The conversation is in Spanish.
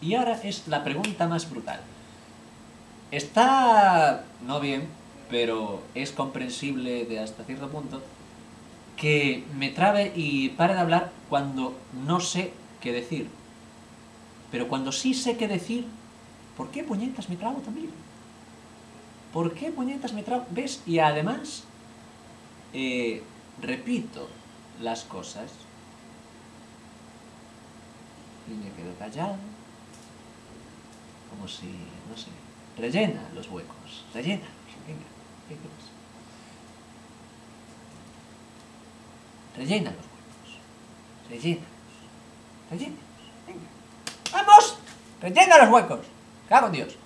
Y ahora es la pregunta más brutal. Está, no bien, pero es comprensible de hasta cierto punto, que me trabe y pare de hablar cuando no sé qué decir. Pero cuando sí sé qué decir, ¿por qué puñetas me trabo también? ¿Por qué puñetas me trabo? ¿Ves? Y además, eh, repito las cosas y me quedo callado, como si, no sé, rellena los huecos, rellena, venga, ¿qué pasa? Rellena los huecos, rellénalos, rellénalos, venga, ¡vamos! ¡Rellena los huecos! ¡Cago Dios!